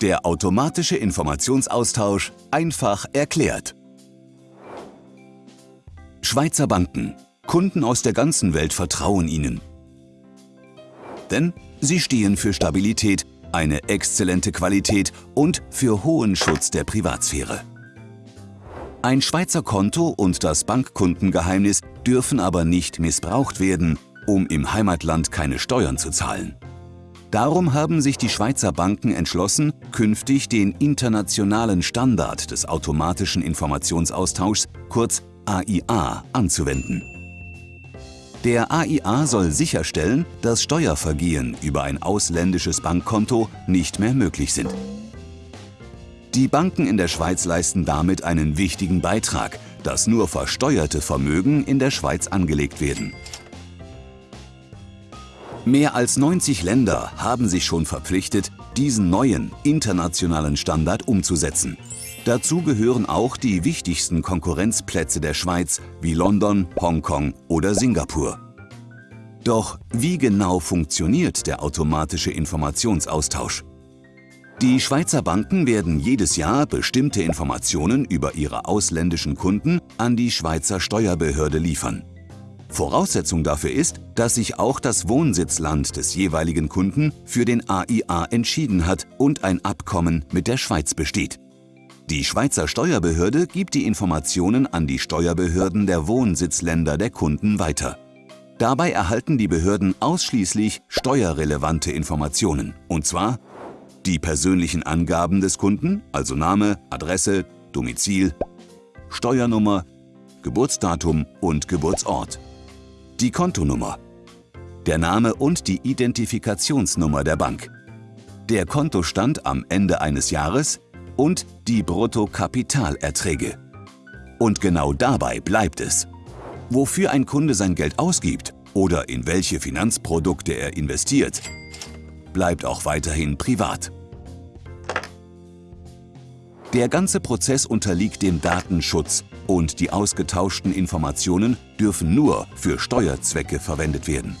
Der automatische Informationsaustausch einfach erklärt. Schweizer Banken. Kunden aus der ganzen Welt vertrauen ihnen. Denn sie stehen für Stabilität, eine exzellente Qualität und für hohen Schutz der Privatsphäre. Ein Schweizer Konto und das Bankkundengeheimnis dürfen aber nicht missbraucht werden, um im Heimatland keine Steuern zu zahlen. Darum haben sich die Schweizer Banken entschlossen, künftig den internationalen Standard des automatischen Informationsaustauschs, kurz AIA, anzuwenden. Der AIA soll sicherstellen, dass Steuervergehen über ein ausländisches Bankkonto nicht mehr möglich sind. Die Banken in der Schweiz leisten damit einen wichtigen Beitrag, dass nur versteuerte Vermögen in der Schweiz angelegt werden. Mehr als 90 Länder haben sich schon verpflichtet, diesen neuen internationalen Standard umzusetzen. Dazu gehören auch die wichtigsten Konkurrenzplätze der Schweiz wie London, Hongkong oder Singapur. Doch wie genau funktioniert der automatische Informationsaustausch? Die Schweizer Banken werden jedes Jahr bestimmte Informationen über ihre ausländischen Kunden an die Schweizer Steuerbehörde liefern. Voraussetzung dafür ist, dass sich auch das Wohnsitzland des jeweiligen Kunden für den AIA entschieden hat und ein Abkommen mit der Schweiz besteht. Die Schweizer Steuerbehörde gibt die Informationen an die Steuerbehörden der Wohnsitzländer der Kunden weiter. Dabei erhalten die Behörden ausschließlich steuerrelevante Informationen, und zwar die persönlichen Angaben des Kunden, also Name, Adresse, Domizil, Steuernummer, Geburtsdatum und Geburtsort die Kontonummer, der Name und die Identifikationsnummer der Bank, der Kontostand am Ende eines Jahres und die Bruttokapitalerträge. Und genau dabei bleibt es. Wofür ein Kunde sein Geld ausgibt oder in welche Finanzprodukte er investiert, bleibt auch weiterhin privat. Der ganze Prozess unterliegt dem Datenschutz und die ausgetauschten Informationen dürfen nur für Steuerzwecke verwendet werden.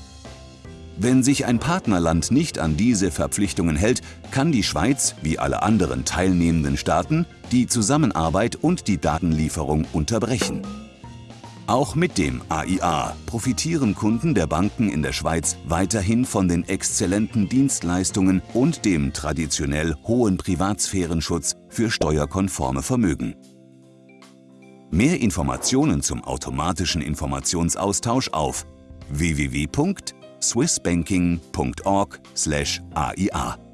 Wenn sich ein Partnerland nicht an diese Verpflichtungen hält, kann die Schweiz, wie alle anderen teilnehmenden Staaten, die Zusammenarbeit und die Datenlieferung unterbrechen. Auch mit dem AIA profitieren Kunden der Banken in der Schweiz weiterhin von den exzellenten Dienstleistungen und dem traditionell hohen Privatsphärenschutz für steuerkonforme Vermögen. Mehr Informationen zum automatischen Informationsaustausch auf www.swissbanking.org/aia